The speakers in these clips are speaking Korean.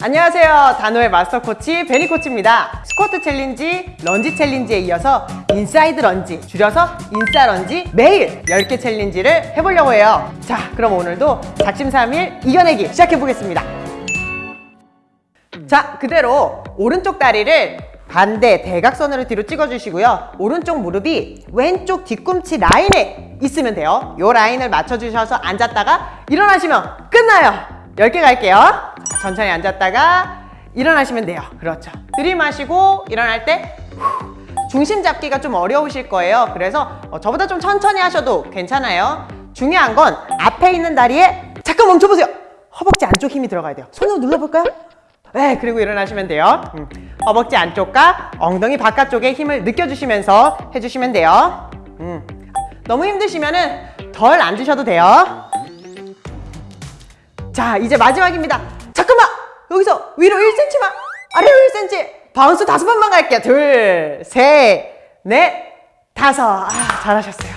안녕하세요. 다노의 마스터 코치 베니 코치입니다. 스쿼트 챌린지, 런지 챌린지에 이어서 inside 런지 줄여서 인싸 런지 매일 10개 챌린지를 해보려고 해요. 자 그럼 오늘도 작심삼일 이겨내기 시작해 보겠습니다. 자 그대로 오른쪽 다리를 반대 대각선으로 뒤로 찍어주시고요. 오른쪽 무릎이 왼쪽 뒤꿈치 라인에 있으면 돼요. 이 라인을 맞춰주셔서 앉았다가 일어나시면 끝나요. 10개 갈게요. 자, 천천히 앉았다가 일어나시면 돼요 그렇죠 들이마시고 일어날 때 후, 중심 잡기가 좀 어려우실 거예요 그래서 어, 저보다 좀 천천히 하셔도 괜찮아요 중요한 건 앞에 있는 다리에 잠깐 멈춰보세요 허벅지 안쪽 힘이 들어가야 돼요 손으로 눌러볼까요? 네, 그리고 일어나시면 돼요. 음, 허벅지 안쪽과 엉덩이 바깥쪽에 힘을 느껴주시면서 해주시면 돼요. 음, 너무 힘드시면 은 덜 앉으셔도 돼요. 자, 이제 마지막입니다. 여기서 위로 1cm만, 아래로 1cm, bounce 다섯 번만 갈게요. 둘, 셋, 넷, 다섯. 아, 잘하셨어요.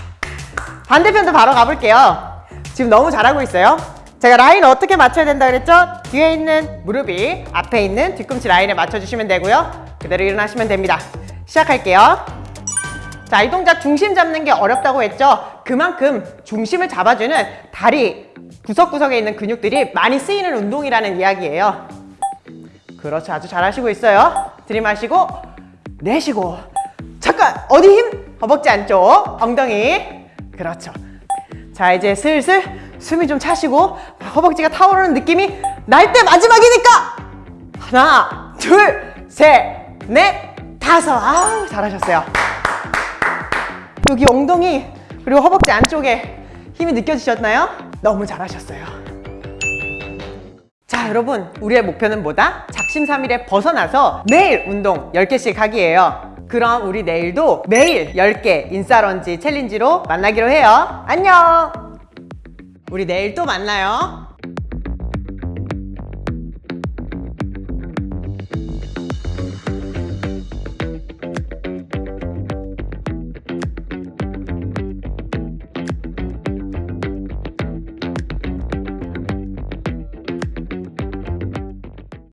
반대편도 바로 가볼게요. 지금 너무 잘하고 있어요. 제가 라인 어떻게 맞춰야 된다 그랬죠? 뒤에 있는 무릎이 앞에 있는 뒤꿈치 라인에 맞춰주시면 되고요. 그대로 일어나시면 됩니다. 시작할게요. 자, 이 동작 중심 잡는 게 어렵다고 했죠? 그만큼 중심을 잡아주는 다리 구석구석에 있는 근육들이 많이 쓰이는 운동이라는 이야기예요. 그렇죠. 아주 잘하시고 있어요. 들이마시고 내쉬고 잠깐! 어디 힘? 허벅지 안쪽, 엉덩이 그렇죠. 자, 이제 슬슬 숨이 좀 차시고 허벅지가 타오르는 느낌이 날 때 마지막이니까 하나, 둘, 셋, 넷, 다섯 아우 잘하셨어요 여기 엉덩이 그리고 허벅지 안쪽에 힘이 느껴지셨나요? 너무 잘하셨어요 자 여러분 우리의 목표는 뭐다? 작심삼일에 벗어나서 매일 운동 10개씩 하기예요. 그럼 우리 내일도 매일 10개 인싸런지 챌린지로 만나기로 해요. 안녕! 우리 내일 또 만나요